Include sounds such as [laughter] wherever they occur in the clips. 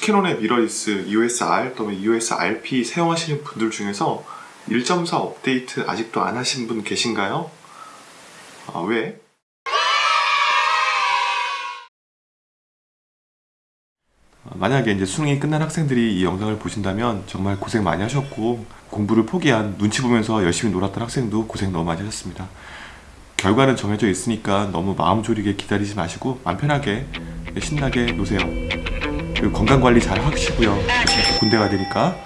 캐논의 mirrorless EOS-R 또는 EOS-RP 사용하시는 분들 중에서 1.4 업데이트 아직도 안 하신 분 계신가요? 아, 왜? 만약에 이제 수능이 끝난 학생들이 이 영상을 보신다면 정말 고생 많이 하셨고 공부를 포기한 눈치 보면서 열심히 놀았던 학생도 고생 너무 많이 하셨습니다. 결과는 정해져 있으니까 너무 마음 졸이게 기다리지 마시고 마음 편하게 신나게 노세요. 그리고 건강 관리 잘 하시고요. 군대 가야 되니까.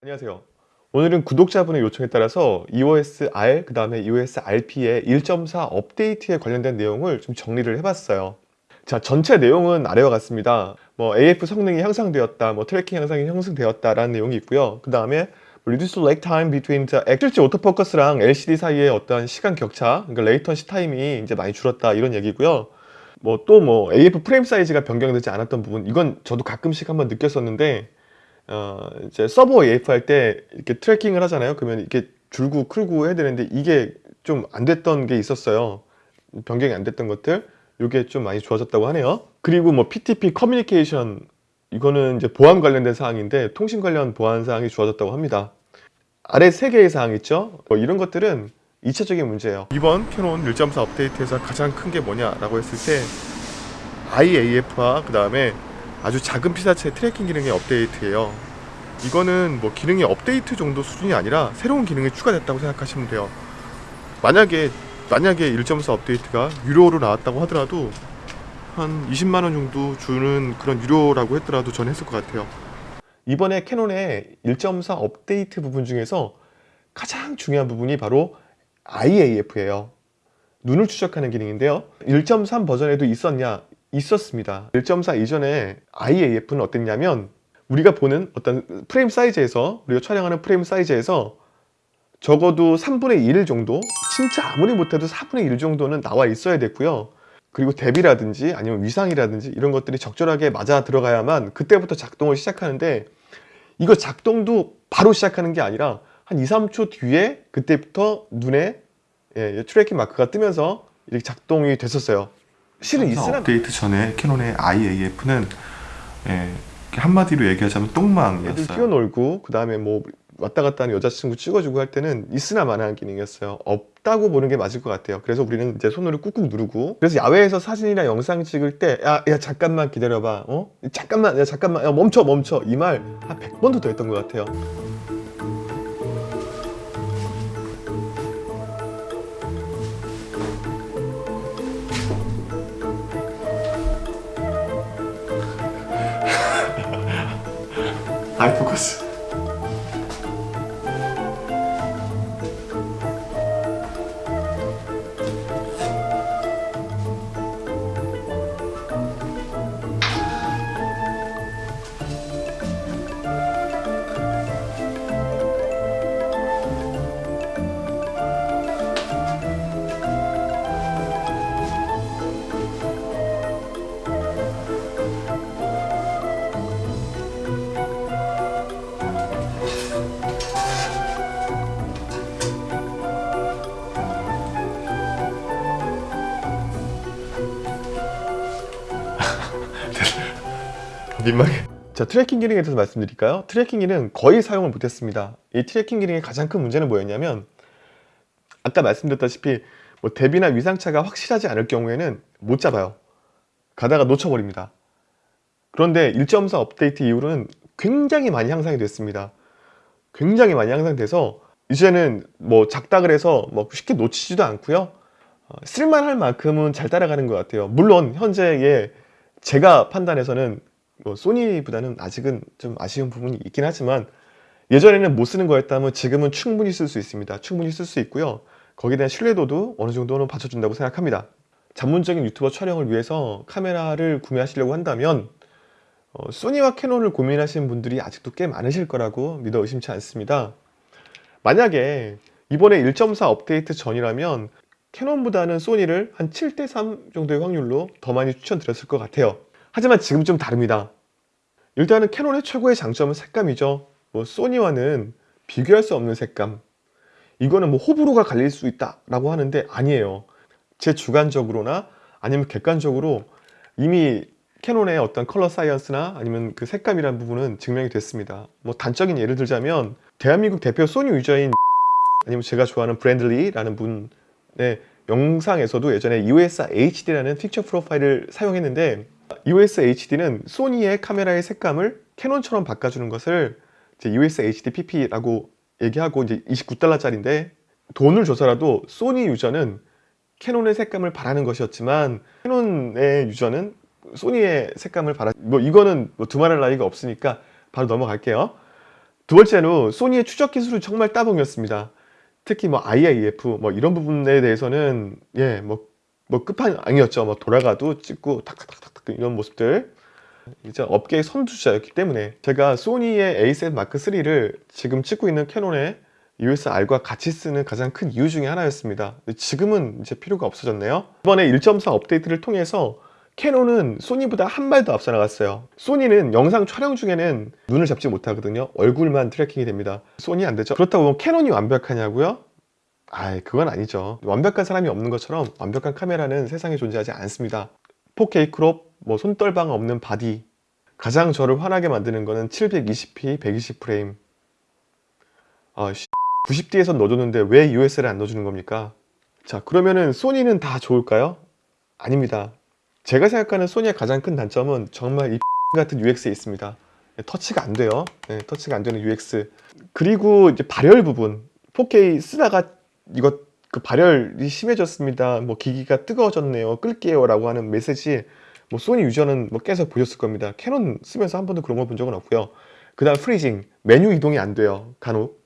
안녕하세요. 오늘은 구독자분의 요청에 따라서 EOS-R 그 다음에 EOS-RP의 1.4 업데이트에 관련된 내용을 좀 정리를 해봤어요. 자 전체 내용은 아래와 같습니다. 뭐 AF 성능이 향상되었다, 뭐 tracking 향상이 형성되었다 라는 내용이 있고요. 그 다음에 reduce lag time between the 실제 autofocus랑 LCD 사이의 어떤 시간 격차, 그러니까 latency time이 이제 많이 줄었다 이런 얘기고요. 뭐 또 뭐 AF 프레임 사이즈가 변경되지 않았던 부분, 이건 저도 가끔씩 한번 느꼈었는데 어, 이제 servo AF 할 때 이렇게 tracking을 하잖아요. 그러면 이렇게 줄고 클고 해야 되는데 이게 좀 안 됐던 게 있었어요. 변경이 안 됐던 것들. 이게 좀 많이 좋아졌다고 하네요. 그리고 뭐 PTP 커뮤니케이션 이거는 이제 보안 관련된 사항인데 통신 관련 보안 사항이 좋아졌다고 합니다. 아래 세 개의 사항 있죠? 뭐 이런 것들은 2차적인 문제예요. 이번 캐논 1.4 업데이트에서 가장 큰 게 뭐냐라고 했을 때 Eye AF와 그 다음에 아주 작은 피사체 tracking 기능의 업데이트예요. 이거는 뭐 기능이 업데이트 정도 수준이 아니라 새로운 기능이 추가됐다고 생각하시면 돼요. 만약에 만약에 1.4 업데이트가 유료로 나왔다고 하더라도 한 20만원 정도 주는 그런 유료라고 했더라도 전 했을 것 같아요. 이번에 캐논의 1.4 업데이트 부분 중에서 가장 중요한 부분이 바로 IAF예요. 눈을 추적하는 기능인데요. 1.3 버전에도 있었냐? 있었습니다. 1.4 이전에 IAF는 어땠냐면 우리가 보는 어떤 프레임 사이즈에서 우리가 촬영하는 프레임 사이즈에서 적어도 3분의 1 정도 진짜 아무리 못해도 4분의 1 정도는 나와 있어야 됐고요. 그리고 대비라든지 아니면 위상이라든지 이런 것들이 적절하게 맞아 들어가야만 그때부터 작동을 시작하는데 이거 작동도 바로 시작하는 게 아니라 한 2, 3초 뒤에 그때부터 눈에 예, tracking 마크가 뜨면서 이렇게 작동이 됐었어요 실은 있으나 업데이트 전에 캐논의 Eye AF는 예, 한마디로 얘기하자면 똥망이었어요. 애들 뛰어놀고 그 다음에 뭐 왔다 갔다 하는 여자친구 찍어주고 할 때는 있으나 마나한 기능이었어요. 없다고 보는 게 맞을 것 같아요. 그래서 우리는 이제 손으로 꾹꾹 누르고 그래서 야외에서 사진이나 영상 찍을 때 야, 야 잠깐만 기다려봐. 어? 잠깐만 야 잠깐만 야 멈춰 멈춰 이 말 한 100번도 더 했던 것 같아요. 아이 민망해. [laughs] 자 tracking 기능에 대해서 말씀드릴까요? tracking 기능 거의 사용을 못했습니다. 이 tracking 기능의 가장 큰 문제는 뭐였냐면 아까 말씀드렸다시피 뭐 대비나 위상차가 확실하지 않을 경우에는 못 잡아요. 가다가 놓쳐버립니다. 그런데 1.4 업데이트 이후로는 굉장히 많이 향상이 됐습니다. 굉장히 많이 향상돼서 이제는 뭐 작다 그래서 뭐 쉽게 놓치지도 않고요. 어, 쓸만할 만큼은 잘 따라가는 것 같아요. 물론 현재의 제가 판단해서는 뭐 소니보다는 아직은 좀 아쉬운 부분이 있긴 하지만 예전에는 못 쓰는 거였다면 지금은 충분히 쓸 수 있습니다. 충분히 쓸 수 있고요. 거기에 대한 신뢰도도 어느 정도는 받쳐준다고 생각합니다. 전문적인 유튜버 촬영을 위해서 카메라를 구매하시려고 한다면 어, 소니와 캐논을 고민하시는 분들이 아직도 꽤 많으실 거라고 믿어 의심치 않습니다. 만약에 이번에 1.4 업데이트 전이라면 캐논보다는 소니를 한 7대3 정도의 확률로 더 많이 추천드렸을 것 같아요 하지만 지금 좀 다릅니다. 일단은 캐논의 최고의 장점은 색감이죠. 뭐 소니와는 비교할 수 없는 색감. 이거는 뭐 호불호가 갈릴 수 있다 라고 하는데 아니에요. 제 주관적으로나 아니면 객관적으로 이미 캐논의 어떤 color science나 아니면 그 색감이라는 부분은 증명이 됐습니다. 뭐 단적인 예를 들자면 대한민국 대표 소니 유저인 [laughs] 아니면 제가 좋아하는 브랜든 리라는 분의 영상에서도 예전에 EOS HD라는 picture profile을 사용했는데 EOS HD는 소니의 카메라의 색감을 캐논처럼 바꿔주는 것을 이제 EOS HD PP라고 얘기하고 이제 29달러짜리인데 돈을 줘서라도 소니 유저는 캐논의 색감을 바라는 것이었지만 캐논의 유저는 소니의 색감을 바라 뭐 이거는 뭐 두말할 나위가 없으니까 바로 넘어갈게요. 두 번째로 소니의 추적 기술은 정말 따봉이었습니다. 특히 뭐 IIF 뭐 이런 부분에 대해서는 예뭐 뭐 끝판왕이었죠. 뭐 돌아가도 찍고 탁탁탁탁 이런 모습들. 이제 업계의 선두주자였기 때문에 제가 소니의 A7 마크 3를 지금 찍고 있는 캐논의 EOS-R과 같이 쓰는 가장 큰 이유 중에 하나였습니다. 지금은 이제 필요가 없어졌네요. 이번에 1.4 업데이트를 통해서 캐논은 소니보다 한 발 더 앞서 나갔어요. 소니는 영상 촬영 중에는 눈을 잡지 못하거든요. 얼굴만 tracking이 됩니다. 소니 안 되죠? 그렇다고 캐논이 완벽하냐고요? 아이 그건 아니죠. 완벽한 사람이 없는 것처럼 완벽한 카메라는 세상에 존재하지 않습니다. 4K crop, 뭐 손떨방 없는 body. 가장 저를 화나게 만드는 거는 720p 120프레임. 아 90D에서 넣어줬는데 왜 US를 안 넣어주는 겁니까? 자 그러면은 소니는 다 좋을까요? 아닙니다. 제가 생각하는 소니의 가장 큰 단점은 정말 이 [laughs] 같은 UX에 있습니다. 터치가 안 돼요. 네, 터치가 안 되는 UX 그리고 이제 발열 부분. 4K 쓰다가 이거 그 발열이 심해졌습니다. 뭐 기기가 뜨거워졌네요. 끌게요 라고 하는 메시지 뭐 소니 유저는 뭐 계속 보셨을 겁니다. 캐논 쓰면서 한 번도 그런 걸 본 적은 없고요. 그 다음 freezing 메뉴 이동이 안 돼요. 간혹.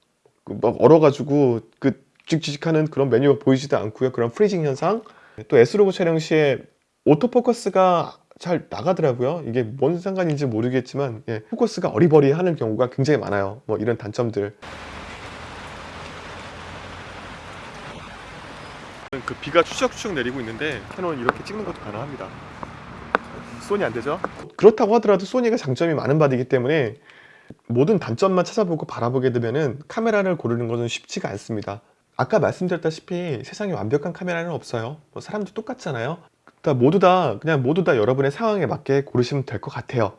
그 막 얼어가지고 그 찍찍하는 그런 메뉴가 보이지도 않고요. 그런 freezing 현상. 또 S-Log 촬영 시에 오토포커스가 잘 나가더라고요. 이게 뭔 상관인지 모르겠지만 예, 포커스가 어리버리하는 경우가 굉장히 많아요. 뭐 이런 단점들 그 비가 추적추적 내리고 있는데 캐논은 이렇게 찍는 것도 가능합니다. 소니 안 되죠? 그렇다고 하더라도 소니가 장점이 많은 body이기 때문에 모든 단점만 찾아보고 바라보게 되면 카메라를 고르는 것은 쉽지가 않습니다. 아까 말씀드렸다시피 세상에 완벽한 카메라는 없어요. 뭐 사람도 똑같잖아요. 다 모두 다 그냥 모두 다 여러분의 상황에 맞게 고르시면 될 것 같아요.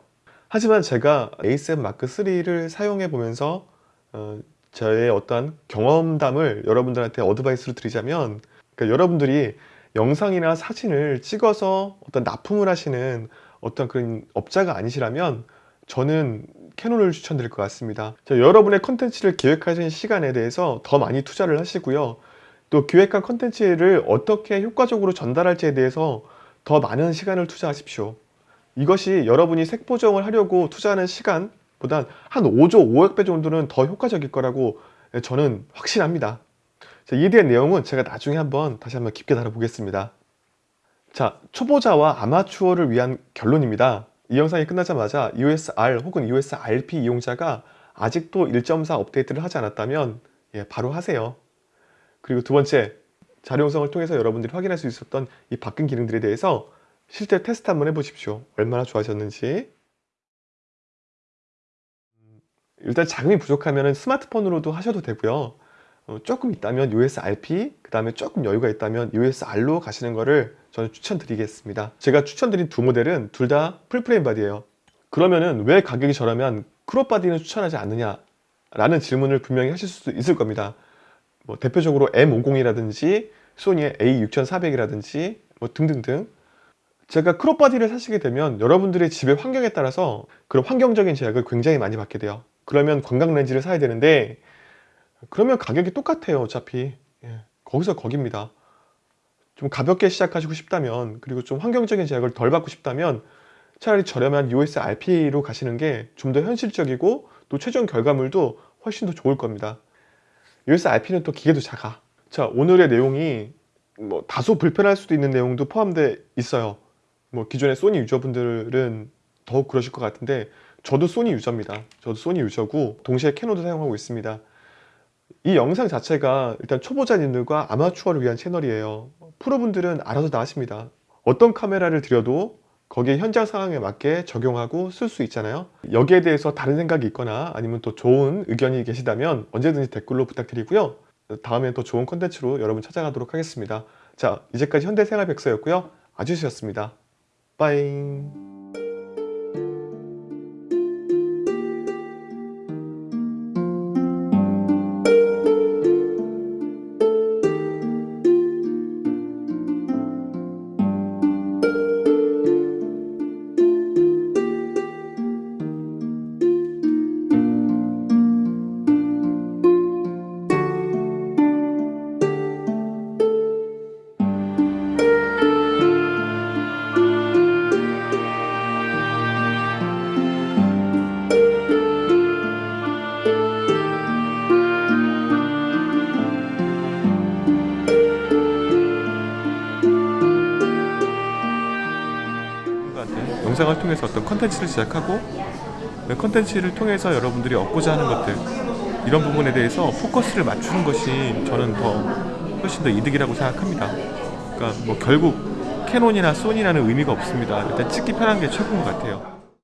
하지만 제가 A7 마크 3를 사용해 보면서 어, 저의 어떤 경험담을 여러분들한테 어드바이스로 드리자면 그러니까 여러분들이 영상이나 사진을 찍어서 어떤 납품을 하시는 어떤 그런 업자가 아니시라면 저는 캐논을 추천드릴 것 같습니다. 자, 여러분의 컨텐츠를 기획하시는 시간에 대해서 더 많이 투자를 하시고요. 또 기획한 컨텐츠를 어떻게 효과적으로 전달할지에 대해서 더 많은 시간을 투자하십시오. 이것이 여러분이 색보정을 하려고 투자하는 시간보단 한 5조 500배 정도는 더 효과적일 거라고 저는 확신합니다. 자, 이에 대한 내용은 제가 나중에 한번 다시 한번 깊게 다뤄보겠습니다. 자 초보자와 아마추어를 위한 결론입니다. 이 영상이 끝나자마자 EOS-R 혹은 EOS-RP 이용자가 아직도 1.4 업데이트를 하지 않았다면 예, 바로 하세요. 그리고 두 번째 자료 영상을 통해서 여러분들이 확인할 수 있었던 이 바뀐 기능들에 대해서 실제 테스트 한번 해보십시오. 얼마나 좋아졌는지. 일단 자금이 부족하면 스마트폰으로도 하셔도 되고요. 어, 조금 있다면 EOS RP 그 다음에 조금 여유가 있다면 EOS R로 가시는 거를 저는 추천드리겠습니다. 제가 추천드린 두 모델은 둘 다 full frame body예요. 그러면은 왜 가격이 저라면 crop body는 추천하지 않느냐 라는 질문을 분명히 하실 수도 있을 겁니다. 뭐 대표적으로 M50이라든지 소니의 A6400이라든지 뭐 등등등. 제가 crop body를 사시게 되면 여러분들의 집의 환경에 따라서 그런 환경적인 제약을 굉장히 많이 받게 돼요. 그러면 광각 렌즈를 사야 되는데 그러면 가격이 똑같아요 어차피. 예, 거기서 거깁니다. 좀 가볍게 시작하시고 싶다면 그리고 좀 환경적인 제약을 덜 받고 싶다면 차라리 저렴한 US RP로 가시는 게 좀 더 현실적이고 또 최종 결과물도 훨씬 더 좋을 겁니다. US RP는 또 기계도 작아. 자 오늘의 내용이 뭐 다소 불편할 수도 있는 내용도 포함되어 있어요. 뭐 기존의 소니 유저분들은 더욱 그러실 것 같은데 저도 소니 유저입니다. 저도 소니 유저고 동시에 캐논도 사용하고 있습니다 이 영상 자체가 일단 초보자님들과 아마추어를 위한 채널이에요. 프로분들은 알아서 다 하십니다. 어떤 카메라를 들여도 거기에 현장 상황에 맞게 적용하고 쓸 수 있잖아요. 여기에 대해서 다른 생각이 있거나 아니면 또 좋은 의견이 계시다면 언제든지 댓글로 부탁드리고요. 다음에 더 좋은 컨텐츠로 여러분 찾아가도록 하겠습니다. 자 이제까지 현대생활백서였고요. 아주씨였습니다. 빠잉. 영상을 통해서 어떤 컨텐츠를 시작하고 그 컨텐츠를 통해서 여러분들이 얻고자 하는 것들 이런 부분에 대해서 포커스를 맞추는 것이 저는 더 훨씬 더 이득이라고 생각합니다. 그러니까 뭐 결국 캐논이나 소니라는 의미가 없습니다. 일단 찍기 편한 게 최고인 것 같아요.